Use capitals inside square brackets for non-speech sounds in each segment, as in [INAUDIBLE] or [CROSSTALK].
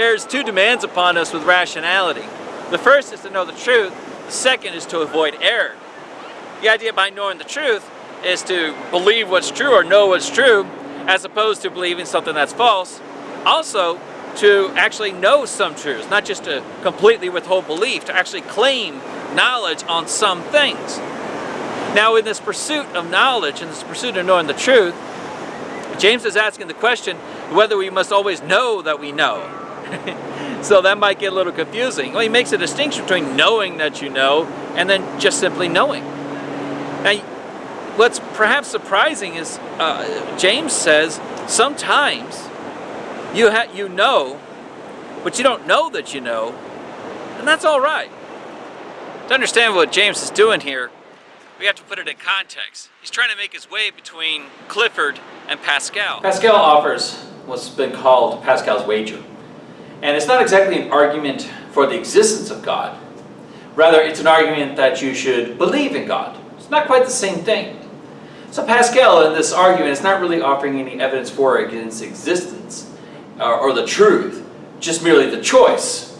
there's two demands upon us with rationality. The first is to know the truth, the second is to avoid error. The idea behind knowing the truth is to believe what's true or know what's true as opposed to believing something that's false. Also, to actually know some truths, not just to completely withhold belief, to actually claim knowledge on some things. Now in this pursuit of knowledge, in this pursuit of knowing the truth, James is asking the question whether we must always know that we know. [LAUGHS] so that might get a little confusing. Well, he makes a distinction between knowing that you know and then just simply knowing. Now, what's perhaps surprising is uh, James says sometimes you, you know, but you don't know that you know, and that's all right. To understand what James is doing here, we have to put it in context. He's trying to make his way between Clifford and Pascal. Pascal offers what's been called Pascal's wager. And it's not exactly an argument for the existence of God. Rather, it's an argument that you should believe in God. It's not quite the same thing. So Pascal, in this argument, is not really offering any evidence for or against existence uh, or the truth, just merely the choice.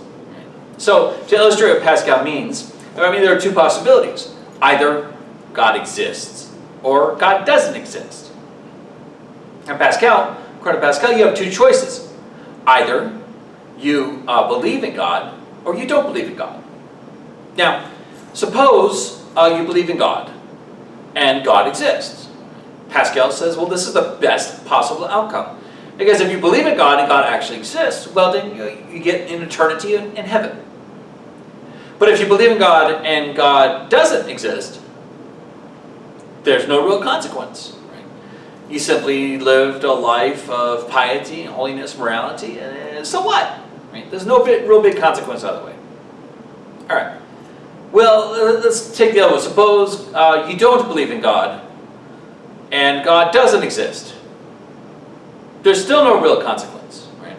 So, to illustrate what Pascal means, I mean, there are two possibilities. Either God exists, or God doesn't exist. And Pascal, according to Pascal, you have two choices. Either you uh, believe in God, or you don't believe in God. Now, suppose uh, you believe in God, and God exists. Pascal says, well, this is the best possible outcome. Because if you believe in God and God actually exists, well, then you, you get an eternity in, in heaven. But if you believe in God and God doesn't exist, there's no real consequence. Right? You simply lived a life of piety, holiness, morality, and so what? Right? There's no real big consequence either way. All right. Well, let's take the other one. Suppose uh, you don't believe in God, and God doesn't exist. There's still no real consequence. Right?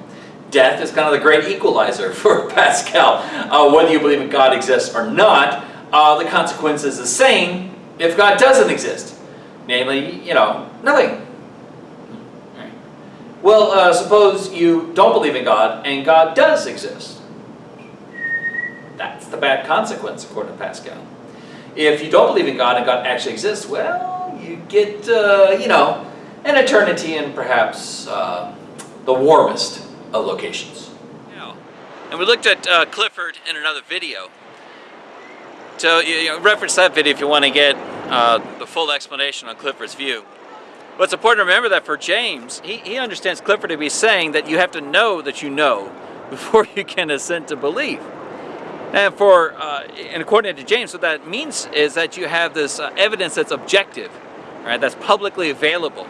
Death is kind of the great equalizer [LAUGHS] for Pascal. Uh, whether you believe in God exists or not, uh, the consequence is the same if God doesn't exist. Namely, you know, nothing. Well, uh, suppose you don't believe in God and God does exist. That's the bad consequence, according to Pascal. If you don't believe in God and God actually exists, well, you get, uh, you know, an eternity in perhaps uh, the warmest of locations. Yeah. And we looked at uh, Clifford in another video. So you know, reference that video if you want to get uh, the full explanation on Clifford's view. But it's important to remember that for James, he, he understands Clifford to be saying that you have to know that you know [LAUGHS] before you can assent to belief. And for, uh, and according to James, what that means is that you have this uh, evidence that's objective, right? That's publicly available.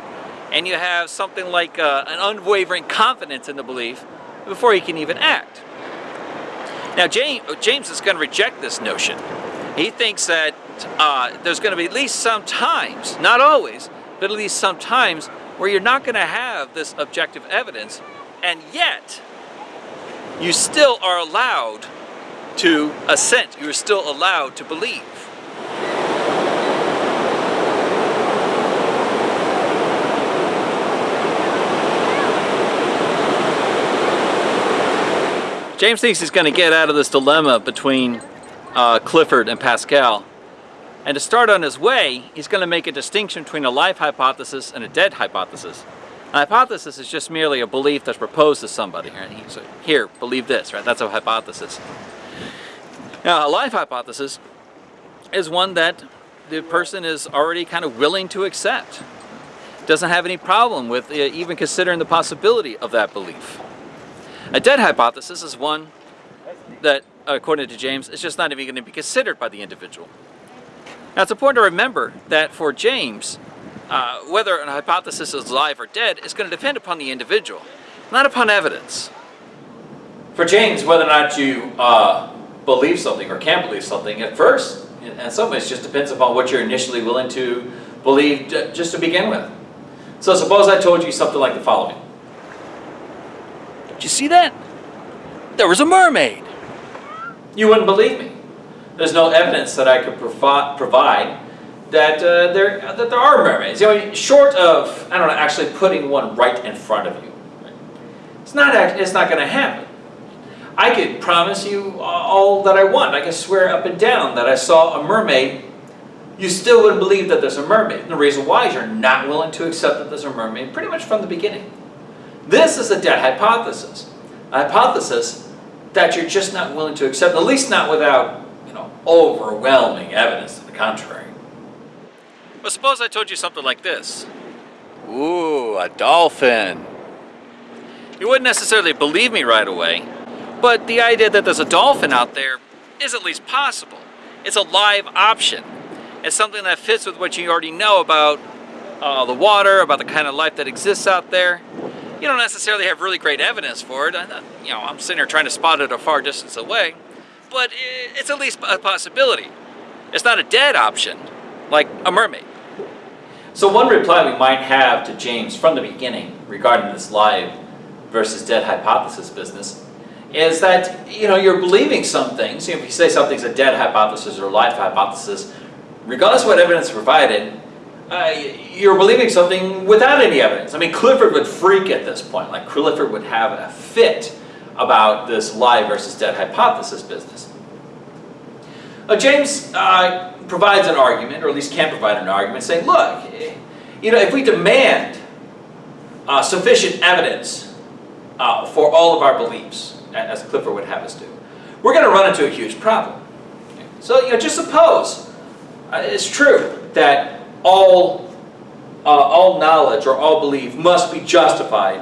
And you have something like uh, an unwavering confidence in the belief before you can even act. Now, James, James is going to reject this notion. He thinks that uh, there's going to be at least some times, not always, but at least sometimes where you're not going to have this objective evidence, and yet you still are allowed to assent. You're still allowed to believe. James thinks he's going to get out of this dilemma between uh, Clifford and Pascal. And to start on his way, he's going to make a distinction between a live hypothesis and a dead hypothesis. A hypothesis is just merely a belief that's proposed to somebody. Right? He's like, here, believe this, right? That's a hypothesis. Now, a live hypothesis is one that the person is already kind of willing to accept. Doesn't have any problem with uh, even considering the possibility of that belief. A dead hypothesis is one that, according to James, is just not even going to be considered by the individual. Now, it's important to remember that for James, uh, whether a hypothesis is alive or dead is going to depend upon the individual, not upon evidence. For James, whether or not you uh, believe something or can't believe something at first, in some ways, just depends upon what you're initially willing to believe just to begin with. So suppose I told you something like the following. Did you see that? There was a mermaid. You wouldn't believe me. There's no evidence that I could provi provide that uh, there that there are mermaids. You know, short of I don't know, actually putting one right in front of you. It's not it's not going to happen. I could promise you all that I want. I could swear up and down that I saw a mermaid. You still wouldn't believe that there's a mermaid. And the reason why is you're not willing to accept that there's a mermaid pretty much from the beginning. This is a dead hypothesis. A hypothesis that you're just not willing to accept, at least not without, overwhelming evidence to the contrary. But suppose I told you something like this. Ooh, a dolphin. You wouldn't necessarily believe me right away, but the idea that there's a dolphin out there is at least possible. It's a live option. It's something that fits with what you already know about uh, the water, about the kind of life that exists out there. You don't necessarily have really great evidence for it. I, you know, I'm sitting here trying to spot it a far distance away, but it's at least a possibility. It's not a dead option, like a mermaid. So one reply we might have to James from the beginning regarding this live versus dead hypothesis business is that you know you're believing some things. You know, if you say something's a dead hypothesis or a live hypothesis, regardless of what evidence provided, uh, you're believing something without any evidence. I mean, Clifford would freak at this point. Like Clifford would have a fit about this live versus dead hypothesis business. Uh, James uh, provides an argument, or at least can provide an argument, saying, look, you know, if we demand uh, sufficient evidence uh, for all of our beliefs, as Clifford would have us do, we're going to run into a huge problem. So, you know, just suppose uh, it's true that all, uh, all knowledge or all belief must be justified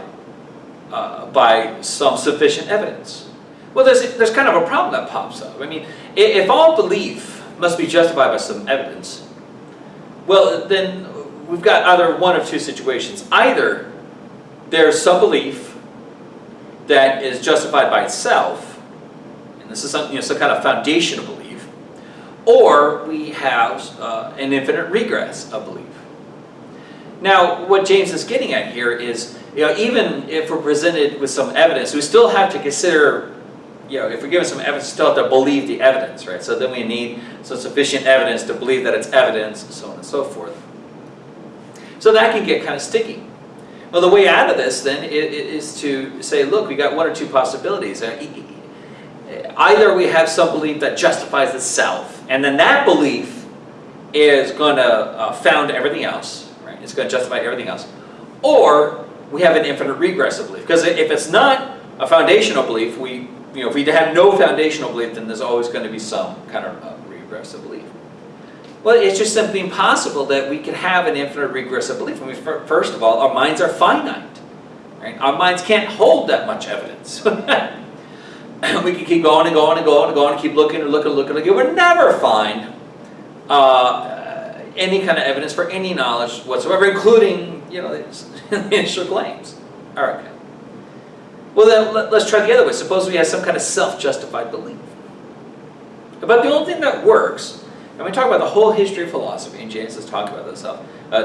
uh, by some sufficient evidence. Well, there's, there's kind of a problem that pops up. I mean, if all belief must be justified by some evidence, well, then we've got either one of two situations. Either there's some belief that is justified by itself, and this is some, you know, some kind of foundational belief, or we have uh, an infinite regress of belief. Now, what James is getting at here is, you know, even if we're presented with some evidence, we still have to consider, you know, if we're given some evidence, we still have to believe the evidence, right? So then we need some sufficient evidence to believe that it's evidence, and so on and so forth. So that can get kind of sticky. Well, the way out of this then is to say, look, we got one or two possibilities. Uh, either we have some belief that justifies itself, and then that belief is going to uh, found everything else, right? It's going to justify everything else. Or we have an infinite regressive belief. Because if it's not a foundational belief, we, you know, if we have no foundational belief, then there's always going to be some kind of uh, regressive belief. Well, it's just simply impossible that we can have an infinite regressive belief. I mean, first of all, our minds are finite. Right? Our minds can't hold that much evidence. [LAUGHS] we can keep going and going and going and going and keep looking and looking and looking and looking. We'll never find uh, any kind of evidence for any knowledge whatsoever, including, you know, the [LAUGHS] initial claims. Right. Well, then let, us try the other way. Suppose we have some kind of self-justified belief. But the only thing that works and we talk about the whole history of philosophy, and James has talked about this, uh,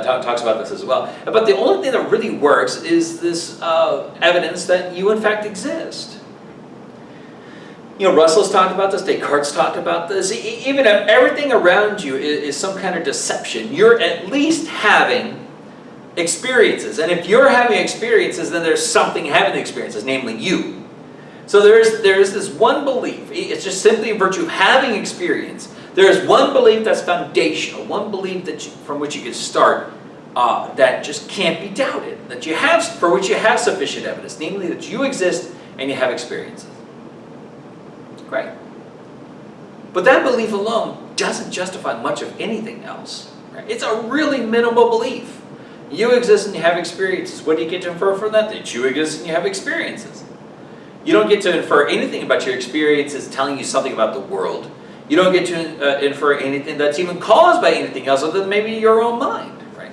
talks about this as well. But the only thing that really works is this uh, evidence that you in fact exist. You know, Russell's talked about this, Descartes talked about this. Even if everything around you is, is some kind of deception, you're at least having experiences. And if you're having experiences, then there's something having experiences, namely you. So there's, there's this one belief. It's just simply in virtue of having experience there is one belief that's foundational, one belief that you, from which you can start uh, that just can't be doubted, that you have, for which you have sufficient evidence, namely that you exist and you have experiences. Great. But that belief alone doesn't justify much of anything else. Right? It's a really minimal belief. You exist and you have experiences. What do you get to infer from that? That you exist and you have experiences. You don't get to infer anything about your experiences telling you something about the world. You don't get to uh, infer anything that's even caused by anything else other than maybe your own mind, right?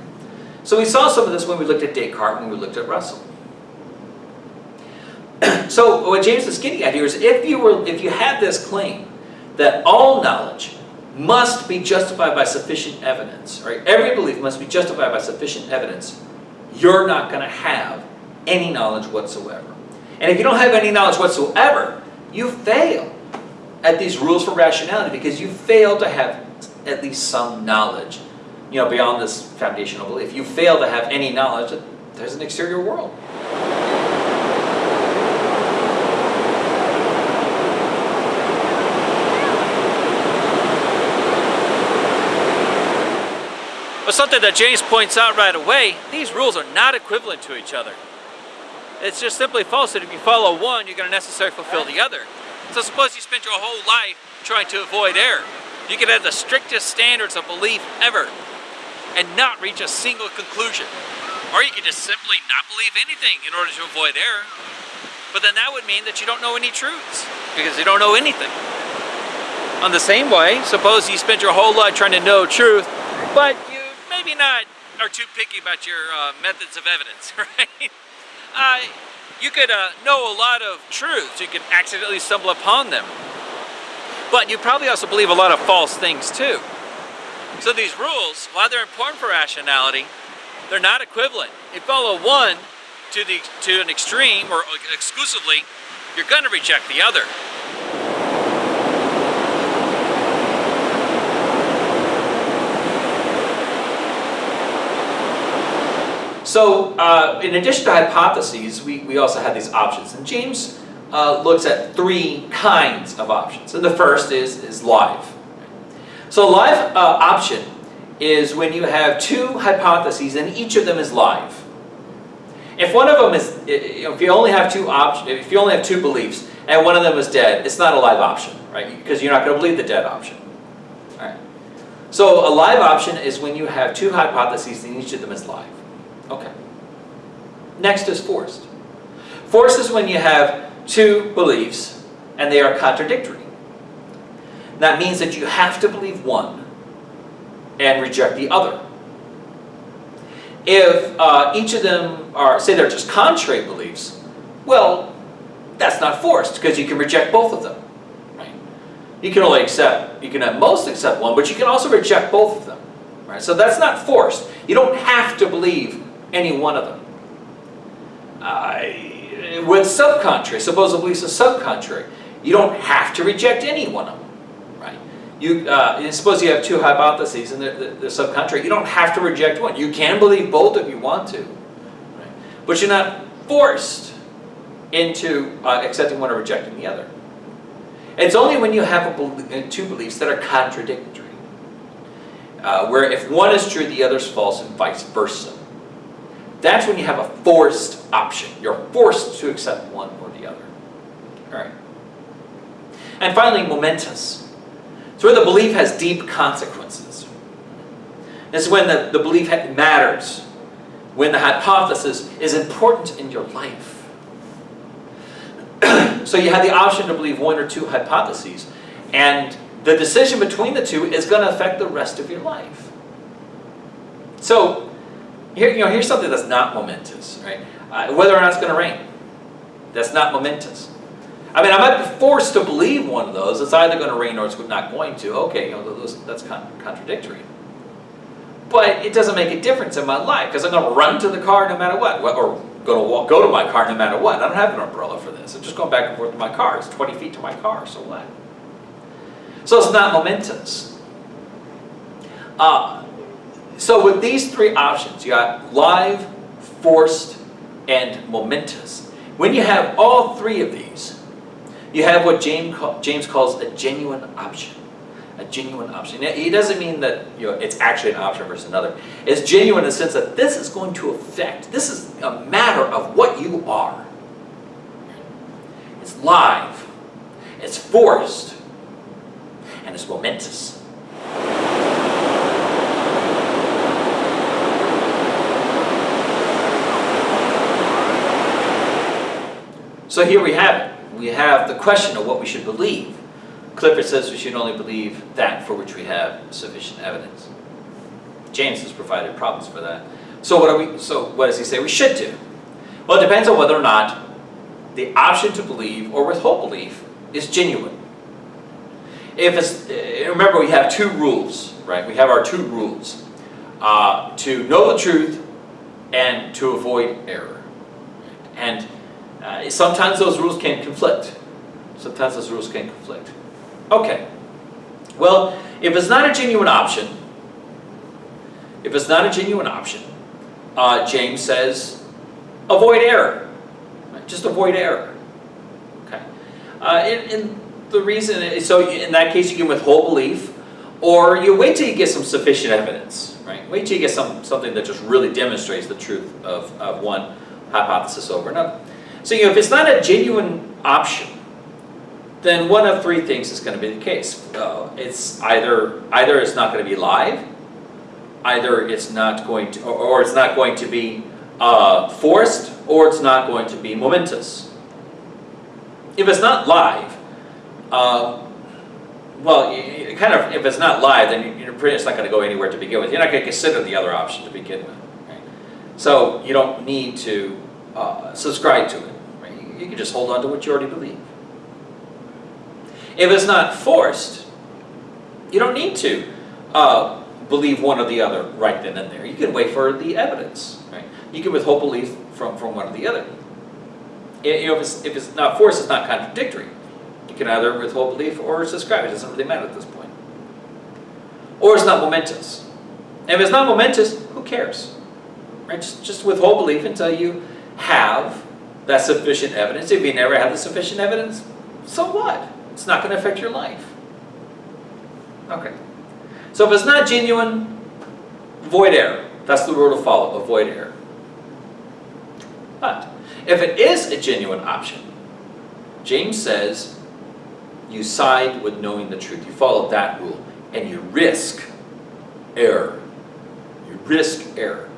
So we saw some of this when we looked at Descartes, when we looked at Russell. [CLEARS THROAT] so what James is getting at here is if you were, if you had this claim that all knowledge must be justified by sufficient evidence, right? Every belief must be justified by sufficient evidence. You're not going to have any knowledge whatsoever. And if you don't have any knowledge whatsoever, you fail at these rules for rationality because you fail to have at least some knowledge, you know, beyond this foundational belief. You fail to have any knowledge that there's an exterior world. But something that James points out right away, these rules are not equivalent to each other. It's just simply false that if you follow one, you're going to necessarily fulfill the other. So suppose you spend your whole life trying to avoid error. You could have the strictest standards of belief ever and not reach a single conclusion. Or you could just simply not believe anything in order to avoid error. But then that would mean that you don't know any truths because you don't know anything. On the same way, suppose you spent your whole life trying to know truth, but maybe not are too picky about your uh, methods of evidence, [LAUGHS] right? Uh, you could uh, know a lot of truths. You could accidentally stumble upon them. But you probably also believe a lot of false things too. So these rules, while they're important for rationality, they're not equivalent. If you follow one to, the, to an extreme or exclusively, you're going to reject the other. So uh, in addition to hypotheses, we, we also have these options. And James uh, looks at three kinds of options. And the first is, is live. So a live uh, option is when you have two hypotheses and each of them is live. If one of them is, if you only have two options, if you only have two beliefs and one of them is dead, it's not a live option, right? Because you're not going to believe the dead option. All right. So a live option is when you have two hypotheses and each of them is live. Okay. Next is forced. Forced is when you have two beliefs and they are contradictory. That means that you have to believe one and reject the other. If uh, each of them are, say they're just contrary beliefs, well, that's not forced because you can reject both of them. Right? You can only accept, you can at most accept one, but you can also reject both of them. Right? So that's not forced. You don't have to believe any one of them. Uh, with subcontrary, suppose a belief is subcontrary, you don't have to reject any one of them. Right? You, uh, suppose you have two hypotheses and they're, they're subcontrary, you don't have to reject one. You can believe both if you want to. Right? But you're not forced into uh, accepting one or rejecting the other. It's only when you have a, two beliefs that are contradictory. Uh, where if one is true, the other is false, and vice versa. That's when you have a forced option. You're forced to accept one or the other. All right. And finally, momentous. It's where the belief has deep consequences. This is when the, the belief matters. When the hypothesis is important in your life. [CLEARS THROAT] so you have the option to believe one or two hypotheses. And the decision between the two is going to affect the rest of your life. So here, you know, here's something that's not momentous, right? Uh, whether or not it's going to rain. That's not momentous. I mean, I might be forced to believe one of those. It's either going to rain or it's not going to. Okay, you know, those, that's con contradictory. But it doesn't make a difference in my life because I'm going to run to the car no matter what, or going to walk, go to my car no matter what. I don't have an umbrella for this. I'm just going back and forth to my car. It's 20 feet to my car, so what? So it's not momentous. Uh, so with these three options, you got live, forced, and momentous. When you have all three of these, you have what James, James calls a genuine option. A genuine option. He doesn't mean that you know, it's actually an option versus another. It's genuine in the sense that this is going to affect, this is a matter of what you are. It's live, it's forced, and it's momentous. So here we have it. We have the question of what we should believe. Clifford says we should only believe that for which we have sufficient evidence. James has provided problems for that. So what, are we, so what does he say we should do? Well, it depends on whether or not the option to believe or withhold belief is genuine. If it's, eh, remember we have two rules, right? We have our two rules. Uh, to know the truth and to avoid error. And sometimes those rules can conflict. Sometimes those rules can conflict. Okay. Well, if it's not a genuine option, if it's not a genuine option, uh, James says, avoid error. Just avoid error. Okay. Uh, and, and the reason, is, so in that case you can withhold belief, or you wait till you get some sufficient evidence. Right? right? Wait till you get some, something that just really demonstrates the truth of, of one hypothesis over another. So, you know, if it's not a genuine option, then one of three things is going to be the case. Uh, it's either, either it's not going to be live, either it's not going to, or, or it's not going to be uh, forced, or it's not going to be momentous. If it's not live, uh, well, kind of, if it's not live, then you- you're pretty not going to go anywhere to begin with. You're not going to consider the other option to begin with. Right? So you don't need to uh, subscribe to it. You, can just hold on to what you already believe. If it's not forced, you don't need to uh, believe one or the other right then and there. You can wait for the evidence. Right? You can withhold belief from, from one or the other. I- You know, if it's, if it's not forced, it's not contradictory. You can either withhold belief or subscribe. It doesn't really matter at this point. Or it's not momentous. If it's not momentous, who cares? Right? Just, just withhold belief until you have that sufficient evidence. If you never have the sufficient evidence, so what? It's not going to affect your life. Okay. So if it's not genuine, void error. That's the rule to follow, avoid error. But if it is a genuine option, James says you side with knowing the truth. You follow that rule and you risk error. You risk error.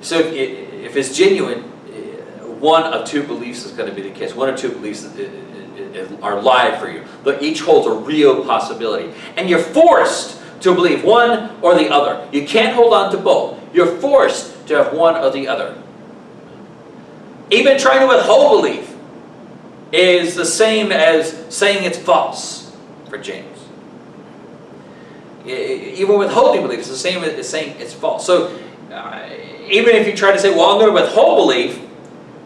So i- if it's genuine, eh, one of two beliefs is going to be the case. One or two beliefs i- i- are live for you, but each holds a real possibility. And you're forced to believe one or the other. You can't hold on to both. You're forced to have one or the other. Even trying to withhold belief is the same as saying it's false for James. Even withholding belief is the same as saying it's false. So uh, even if you try to say, well, I'm going to withhold belief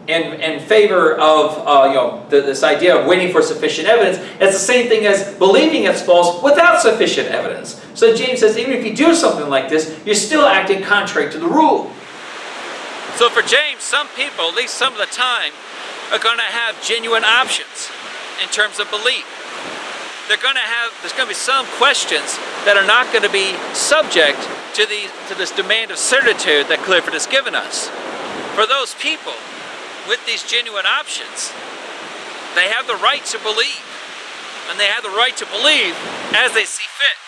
in, in favor of uh, you know the, this idea of waiting for sufficient evidence, it's the same thing as believing it's false without sufficient evidence. So James says, even if you do something like this, you're still acting contrary to the rule. So for James, some people, at least some of the time, are going to have genuine options in terms of belief. They're going to have, there's going to be some questions that are not going to be subject to, the, to this demand of certitude that Clifford has given us. For those people with these genuine options, they have the right to believe. And they have the right to believe as they see fit.